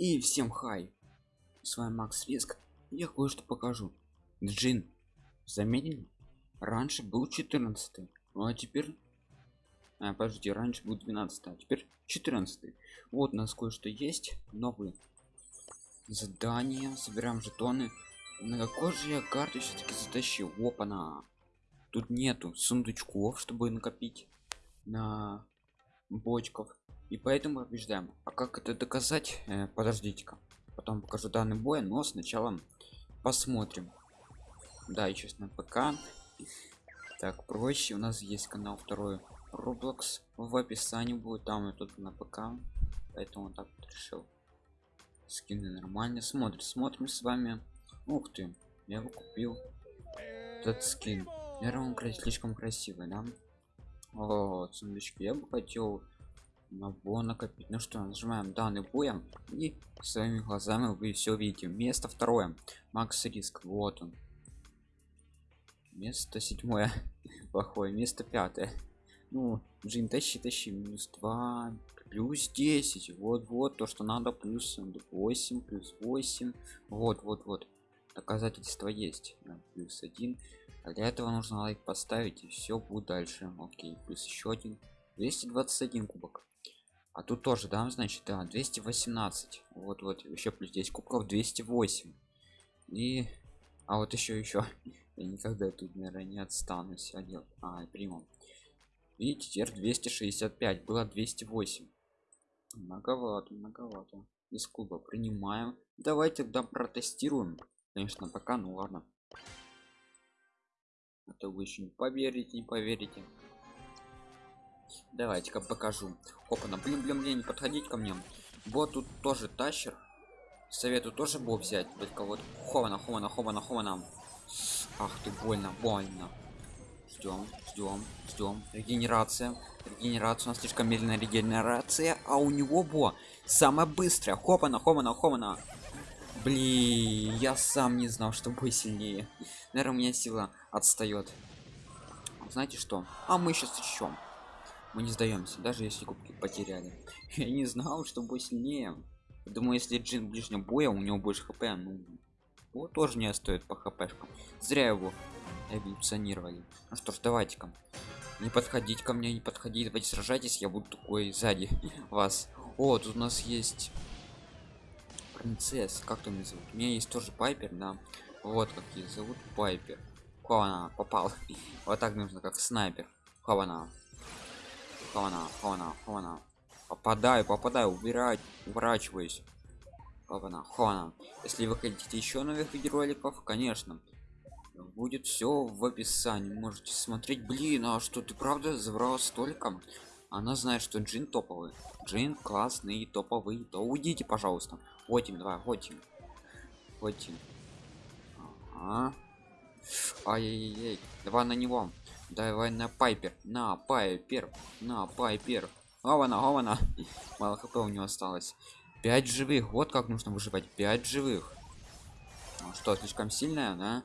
И всем хай! С вами Макс Риск. Я кое-что покажу. Джин. Заметили? Раньше был 14 ну а теперь... А, подожди, раньше был 12 а теперь 14 Вот у нас кое-что есть. Новые задания. Собираем жетоны. На какой же я карту все-таки затащил? Опа-на! Тут нету сундучков, чтобы накопить на бочков и поэтому побеждаем а как это доказать? Э, подождите-ка. Потом покажу данный бой но сначала посмотрим. Да и честно ПК так проще. У нас есть канал второй Roblox. В описании будет там и тут на ПК поэтому так вот решил. Скины нормально смотрим смотрим с вами. Ух ты я его купил этот скин. Наверное он слишком красивый да? Вот сундучки я бы хотел набор накопить. Ну что нажимаем данный боем и своими глазами вы все видите. Место второе. Макс риск. Вот он. Место седьмое. Плохое. Место пятое. Ну джин тащи тащи. Минус 2 плюс 10 вот вот то что надо. Плюс 8 плюс 8 вот вот вот. Доказательства есть. Плюс 1 а для этого нужно лайк поставить и все будет дальше. Окей. Плюс еще один. 221 кубок а тут тоже да значит да 218 вот вот еще плюс 10 кубков 208 и а вот еще еще я никогда тут наверное не отстанусь нет а приму. Видите теперь 265 было 208 многовато многовато. Из клуба принимаем давайте тогда протестируем. Конечно пока ну ладно. А то вы еще не поверите не поверите давайте-ка покажу. Опа на блин блин блин не подходить ко мне. Вот тут тоже тащер. Советую тоже был взять. Только вот хована хована хована хована ах ты больно больно. Ждем ждем ждем. Регенерация. Регенерация у нас слишком медленная регенерация а у него бо самая быстрая. Хопана хомана хомана блин я сам не знал что бой сильнее. Наверное у меня сила отстает знаете что? А мы сейчас еще мы не сдаемся даже если кубки потеряли. Я не знал что бой сильнее. Думаю если джин ближнего боя у него больше хп ну вот тоже не стоит по хпшкам. Зря его эволюционировали. Ну что ж давайте-ка. Не подходить ко мне не подходить давайте сражайтесь я буду такой сзади вас. О тут у нас есть принцесс как там меня зовут? У меня есть тоже пайпер да. Вот как ее зовут пайпер. Хована попал. Вот так нужно как снайпер. Хована Хована, хована, хована. Попадаю, попадаю, убирать, уворачиваюсь. Хована, хована. Если вы хотите еще новых видеороликов, конечно, будет все в описании. Можете смотреть. Блин, а что ты правда забрала столько? Она знает, что Джин топовый. Джин классный, топовый. То уйдите, пожалуйста. Хотим, давай, хотим. Хотим. Ага. Ай-яй-яй. Давай на него давай на пайпер на пайпер на пайпер. Ована ована мало хп у него осталось. 5 живых вот как нужно выживать 5 живых. Ну, что слишком сильная да?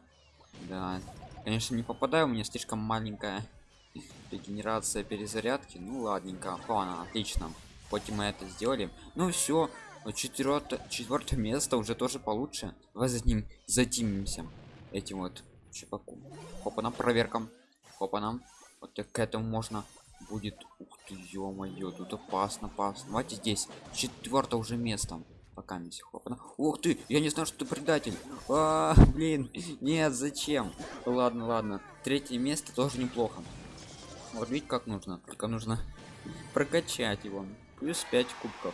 Да. Конечно не попадаю у меня слишком маленькая регенерация перезарядки. Ну ладненько Ладно, отлично. Хоть мы это сделали ну все четвертое четвертое место уже тоже получше. Давай за ним затимимся этим вот чуваком опа на проверкам Опа нам. Вот к этому можно будет. Ух ты, ё-моё, тут опасно, опасно. Давайте здесь. Четвертое уже место. Пока не хопана. Ух ты, я не знаю, что ты предатель. А, блин, нет, зачем? Ладно, ладно. Третье место тоже неплохо. Вот видите, как нужно. Только нужно прокачать его. Плюс 5 кубков.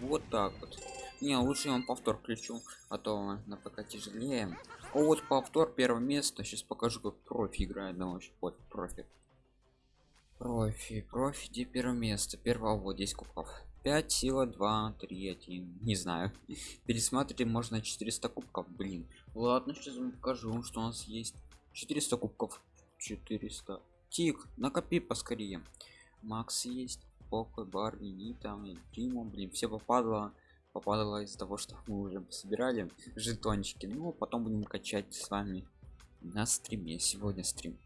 Вот так вот. Не, лучше я вам повтор включу, а то на ПК тяжелее. О, вот повтор первое место. Сейчас покажу, как профи играет. Да, вообще, вот профи. Профи, профи, где первое место? Первого вот здесь кубков. 5 сила 2 3 1 не знаю пересматривать можно 400 кубков блин ладно сейчас вам покажу что у нас есть 400 кубков 400 тик накопи поскорее макс есть покой барни нита дима блин все попадало попадало из-за того что мы уже собирали жетончики. Ну потом будем качать с вами на стриме. Сегодня стрим